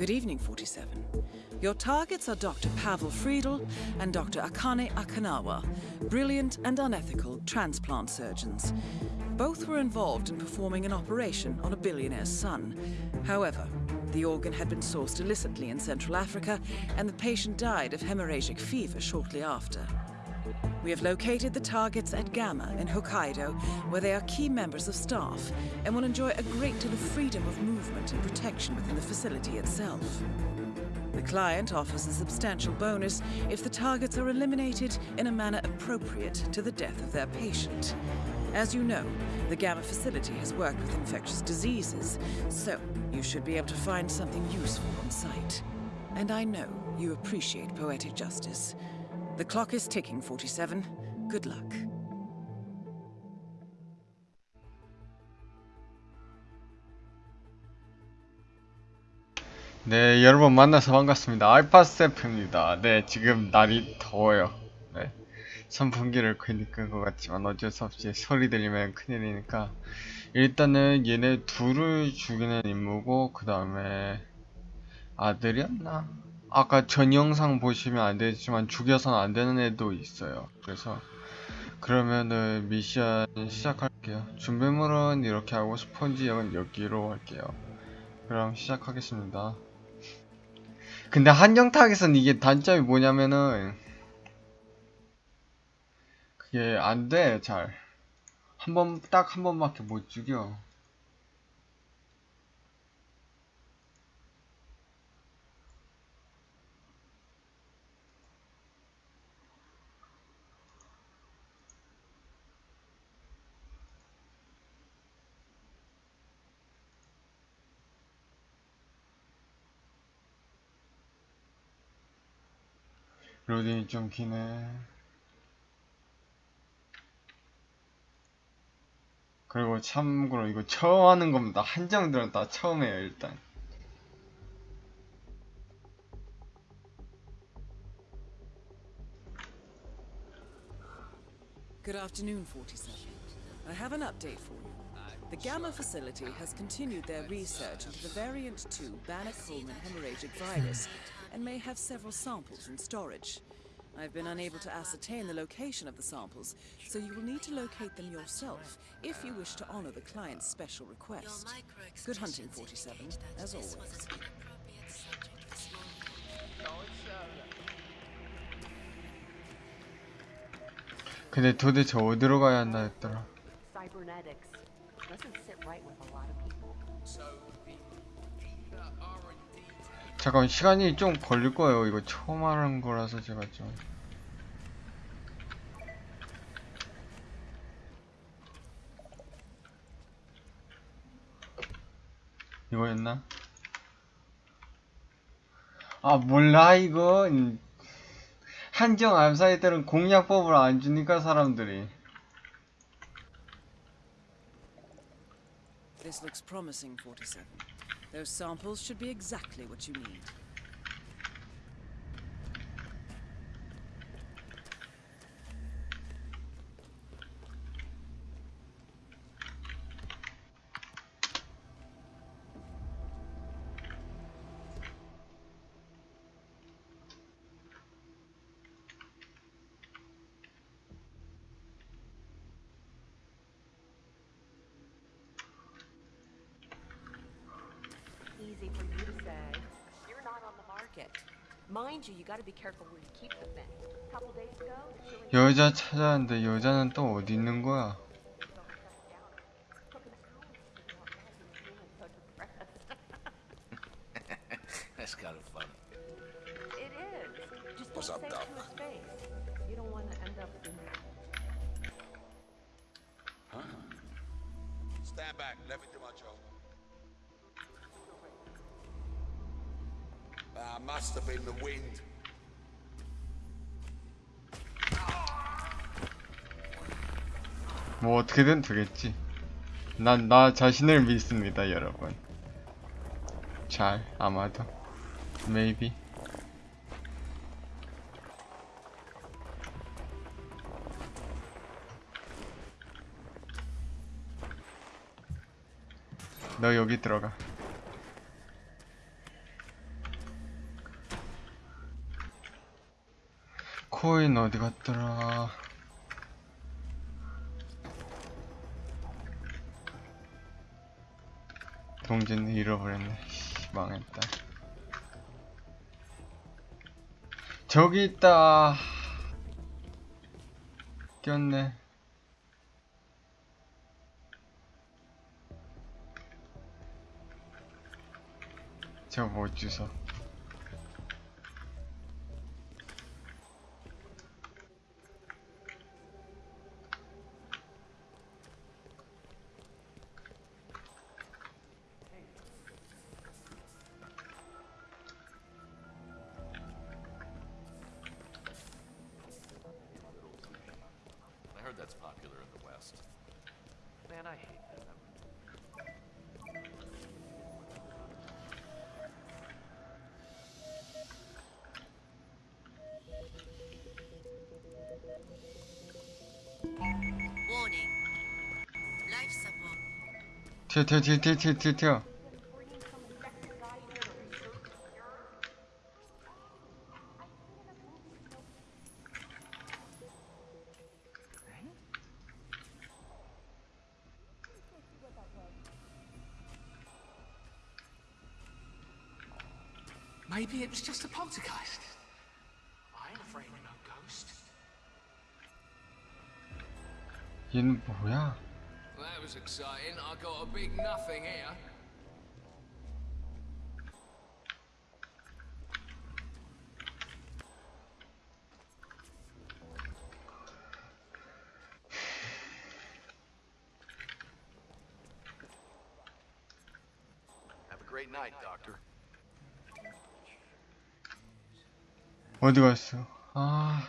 Good evening, 47. Your targets are Dr. Pavel Friedel and Dr. Akane Akanawa, brilliant and unethical transplant surgeons. Both were involved in performing an operation on a billionaire's son. However, the organ had been sourced illicitly in Central Africa, and the patient died of hemorrhagic fever shortly after. We have located the targets at Gamma in Hokkaido, where they are key members of staff and will enjoy a great deal of freedom of movement and protection within the facility itself. The client offers a substantial bonus if the targets are eliminated in a manner appropriate to the death of their patient. As you know, the Gamma facility has worked with infectious diseases, so you should be able to find something useful on site. And I know you appreciate poetic justice. The clock is ticking, 47. Good luck. 네, 여러분 만나서 반갑습니다. 알파세프입니다. 네, 지금 날이 더워요. 네. 선풍기를 괜히 끈것 같지만 어쩔 수 없이 소리 들리면 큰일이니까 일단은 얘네 둘을 죽이는 임무고 그 다음에 아들이었나? 아까 전 영상 보시면 안 되지만 죽여서는 안 되는 애도 있어요. 그래서 그러면은 미션 시작할게요. 준비물은 이렇게 하고 spawn 지역은 여기로 할게요. 그럼 시작하겠습니다. 근데 타겟은 이게 단점이 뭐냐면은 그게 안 돼, 잘. 한 번, 딱 한 번밖에 못 죽여. 로딩이 좀 기네. 그리고 참고로 이거 처음 하는 겁니다. 한정들은 다 처음 해요, 일단. Good afternoon, 47. I have an update for you. The Gamma facility has continued their research into the variant 2 Bannock-Coleman hemorrhagic virus and may have several samples in storage. I've been unable to ascertain the location of the samples, so you will need to locate them yourself if you wish to honor the client's special request. Good hunting, 47, as always. 근데 도대체 어디로 가야 한다 했더라. cybernetics doesn't sit right with a lot of people. 잠깐 시간이 좀 걸릴 거예요. 이거 처음 하는 거라서 제가 좀. 이거였나? 아 몰라 이거 음, 한정 암사이들은 공략법을 안 주니까 사람들이 This looks promising, 47. Those samples should be exactly what you need. Easy for you to say. You're not on the market. Mind you, you gotta be careful where you keep the thing. A couple days ago, 여자 찾아왔는데 여자는 또 어디 있는 거야? That's kind of funny. It is. Just What's don't up, Doc? it to his face. You don't want to end up in Stand back. Let me do my job. Must have been the wind. 뭐 어떻게든 되겠지. 난 나 자신을 믿습니다, 여러분. 잘, 아마도. Maybe. 너 여기 들어가. 코인 어디 갔더라? 동진을 잃어버렸네. 씨, 망했다. 저기 있다. 꼈네. 저뭐 주소? 튀어 튀어 튀어 튀어 튀어 튀어 튀어. Maybe it was just a poltergeist. I ain't afraid of no ghost. 얘는 뭐야? Well, that was exciting. I got a big nothing here. Have a great night, Doctor. What do I do? Ah,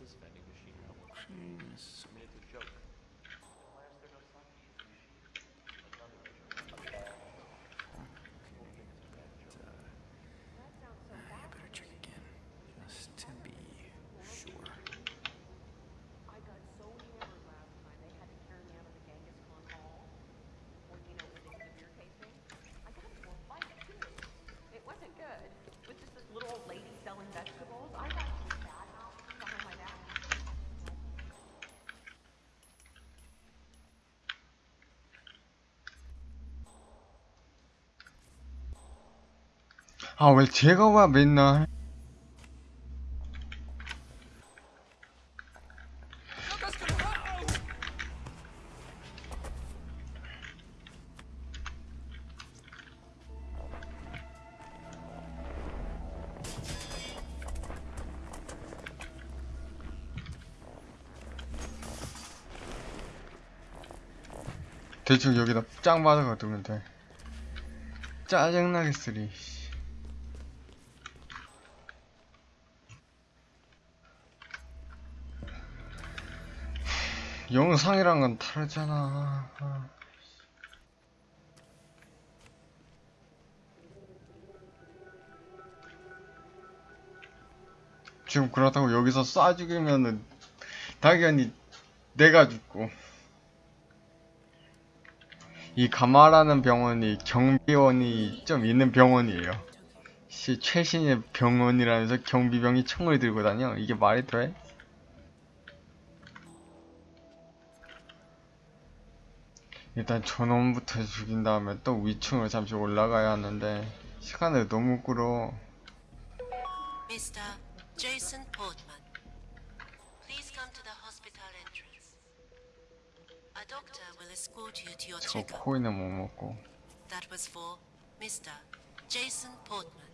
this vending machine? I mean, it's a joke. 아, 왜 제가 와, 맨날. 대충 여기다 짱 받아가 두면 돼. 짜증나게 쓰리. 영상이란 건 다르잖아. 아. 지금 그렇다고 여기서 쏴 죽이면은 당연히 내가 죽고 이 가마라는 병원이 경비원이 좀 있는 병원이에요. 씨 최신의 병원이라면서 경비병이 총을 들고 다녀? 이게 말이 돼? 일단 저놈부터 죽인 다음에 또 위층으로 잠시 올라가야 하는데 시간을 너무 끌어. Mr. Jason Portman. Please come to the hospital entrance. A doctor will escort you to your 저 checkup. 코인을 못 먹고. That was for Mr. Jason Portman.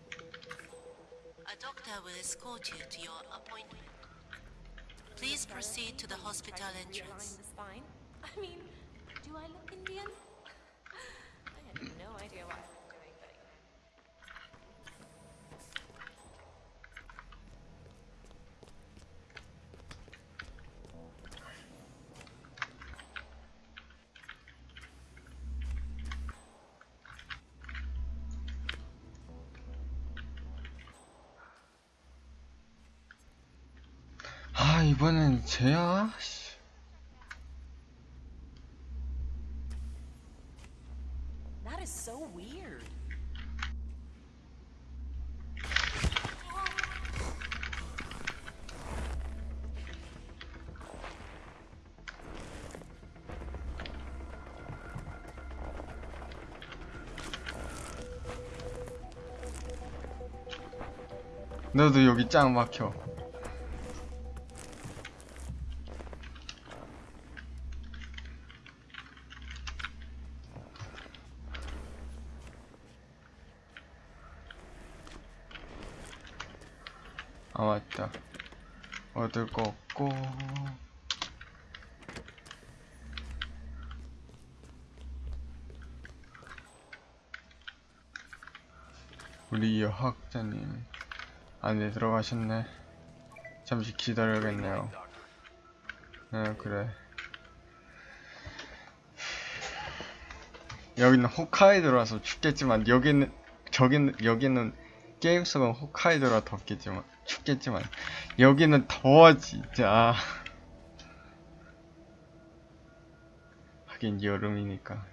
A doctor will escort you to your appointment. Please proceed to the hospital entrance. I mean, do I look Indian? I had no idea what I was doing, but 아 이번엔 쟤야? 너도 여기 짱 막혀. 아 맞다. 얻을 거 없고. 우리 여학자님 안에 들어가셨네. 잠시 기다려야겠네요. 네 그래. 여기는 홋카이도라서 춥겠지만 여기는 저기는 여기는 게임 속은 홋카이도라 덥겠지만 춥겠지만 여기는 더워 진짜 하긴 여름이니까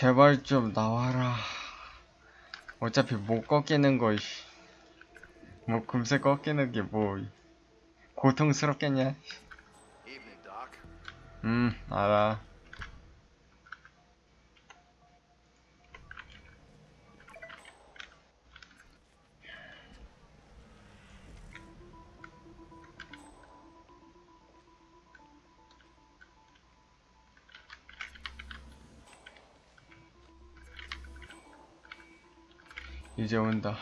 제발 좀 나와라 어차피 못 꺾이는 거 씨. 뭐 금세 꺾이는 게 뭐 고통스럽겠냐. 음 알아 이제 온다.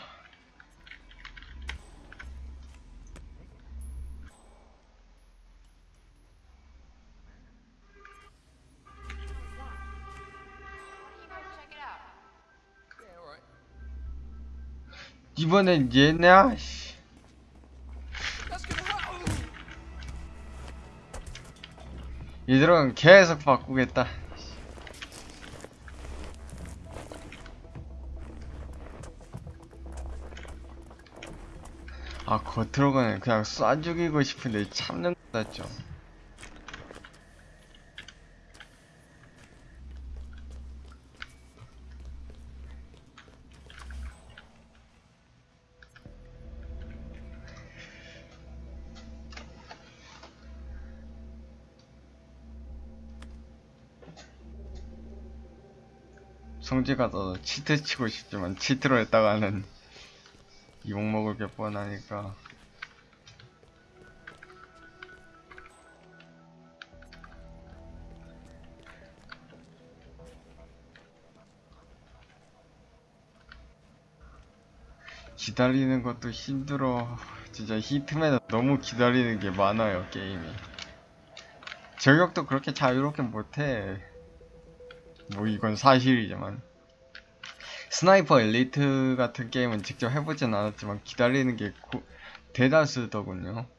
이번엔 얘냐 씨. 얘들은 계속 바꾸겠다 아 겉으로는 그냥 쏴 죽이고 싶은데 참는 좀 성지가 더 치트 치고 싶지만 치트로 했다가는 욕먹을 게 뻔하니까. 기다리는 것도 힘들어. 진짜 히트맨은 너무 기다리는 게 많아요 게임이. 저격도 그렇게 자유롭게 못해. 뭐 이건 사실이지만 스나이퍼 엘리트 같은 게임은 직접 해보진 않았지만 기다리는 게 고- 대다수더군요.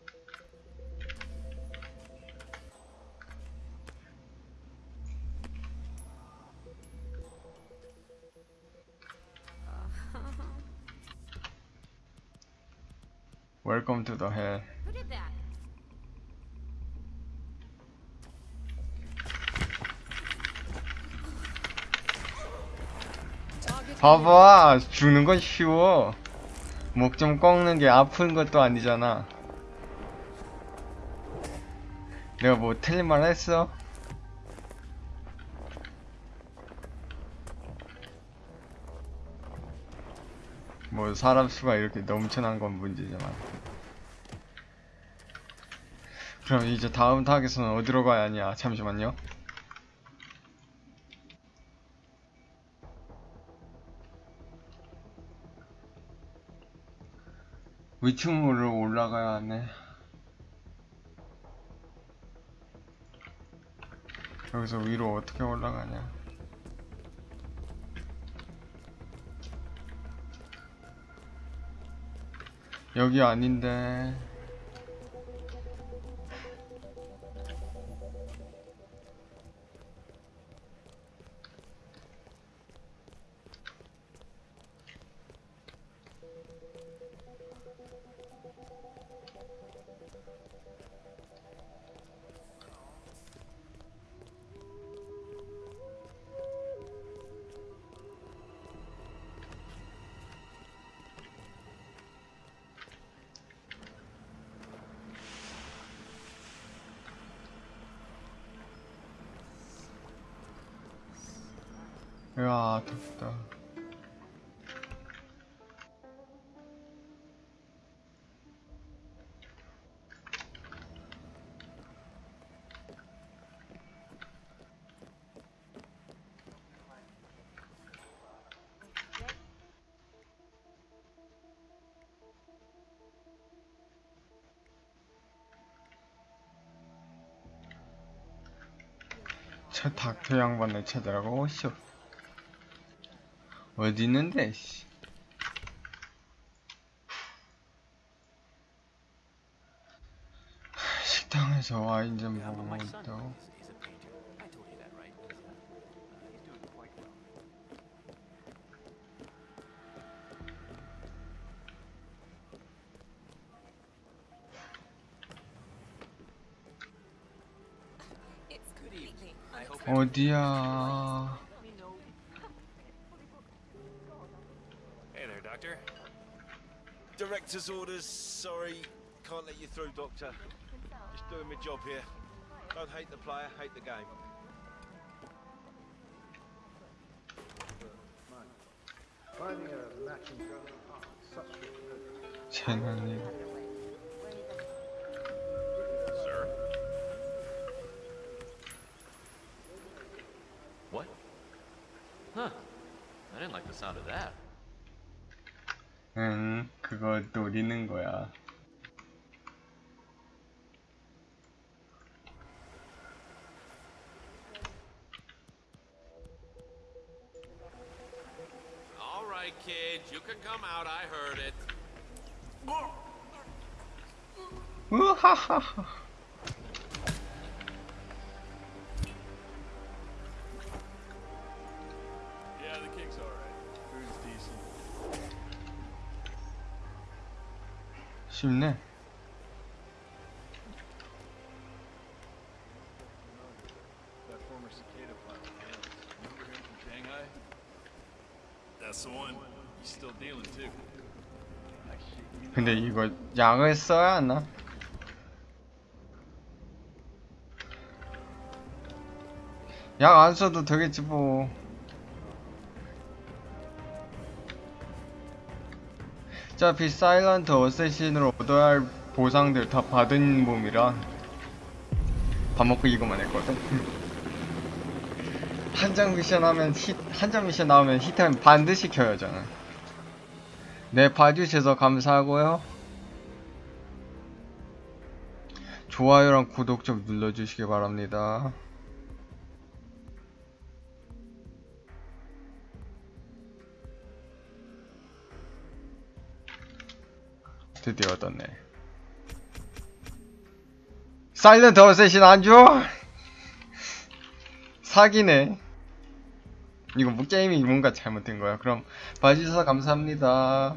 Welcome to the hell. 봐봐. 죽는 건 쉬워. 목 좀 꺾는 게 아픈 것도 아니잖아. 내가 뭐 틀린 말 했어? 뭐 사람 수가 이렇게 넘쳐난 건 문제지만. 그럼 이제 다음 타겟은 어디로 가야 하냐? 잠시만요 위층으로 올라가야 하네. 여기서 위로 어떻게 올라가냐? 여기 아닌데. 야, 덥다. 저 닥터 양반을 찾으라고 오쇼. 어디 있는데, 씨. 식당에서 와인 좀 a painter. Director's orders, sorry. Can't let you through, Doctor. Just doing my job here. Don't hate the player, hate the game. Finding What? Huh. I didn't like the sound of that. 응, 그거 노리는 거야. All right, kids, you can come out. I heard it. Too. 근데 이거 약을 써야 하나? 약안 써도 되겠지 뭐. 어차피 사일런트 어쌔신으로 얻어야 할 보상들 다 받은 몸이라 밥 먹고 이거만 했거든. 한 장 미션 하면 히, 한장 미션 나오면 히트는 반드시 켜야 하잖아. 네, 봐주셔서 감사하고요. 좋아요랑 구독 좀 눌러주시기 바랍니다. 드디어 얻었네. 사일런트 어쌔신 안 줘? 사기네. 이거 뭐 게임이 뭔가 잘못된 거야. 그럼 봐주셔서 감사합니다.